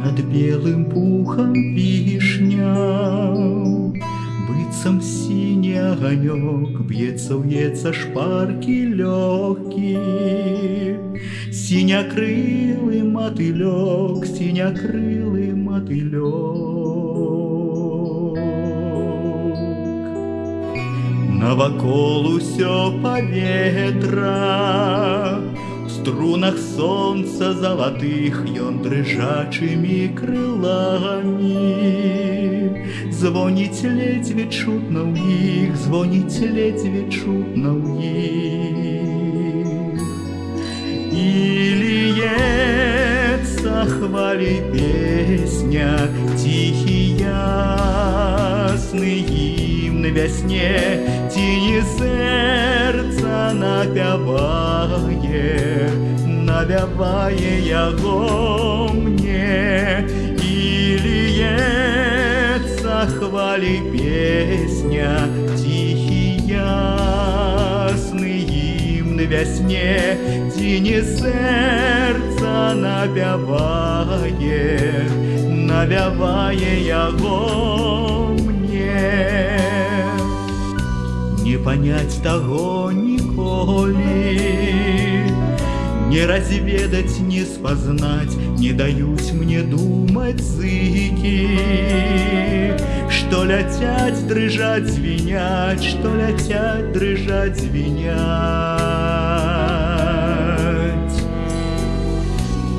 Понад белым пухом вишня, Быццам сіні аганёк, Б'ецца ўецца шпаркі лёгкі. Сінякрылы матылёк, сінякрылы матылёк. Навакол усё паветра, В струнах солнца залатых ён дрыжачымі крыламі. Звоніць ледзьве чутна ў іх, звоніць ледзьве чутна ў іх. І льецца хвалі песня, ціхі ясны гімн вясне, ці не сэрца напявае, навявае яго мне, і льецца хвалі песня, ціхі ясны гімн вясне, ці не сэрца напявае, навявае яго Не панять таго ніколі, не разведать, не спознать, не даюсь мне думать зыки, что летят, дрыжать, звенять, что летят, дрыжать, звенять.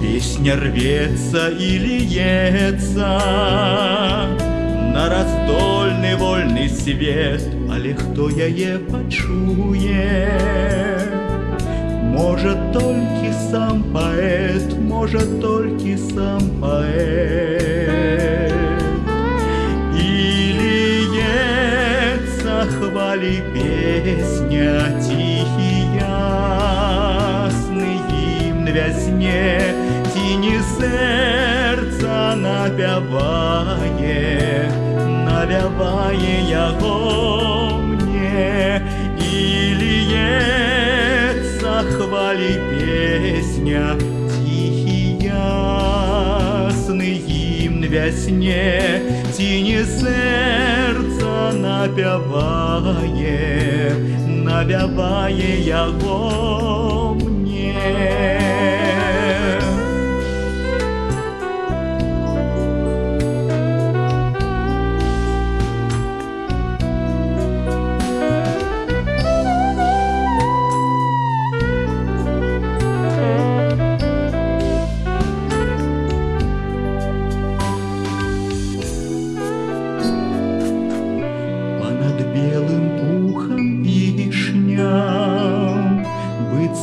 Песня рвется и льется на раздольный вольный свет, але хто яе пачуе? Може толькі сам паэт, може толькі сам паэт. І ліється хвалі песня, тихий ясный гімн вясне, тіні серця напяває, навяває яго мне, і ліється хвалі песня, тихий ясный гімн вясне, тіні серця напяває, навяває яго мне.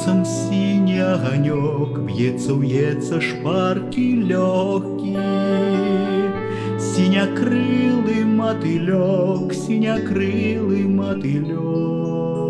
Быццам сіні аганёк, Б'ецца ўецца шпаркі лёгкі. Сінякрылы матылёк, сінякрылы матылёк.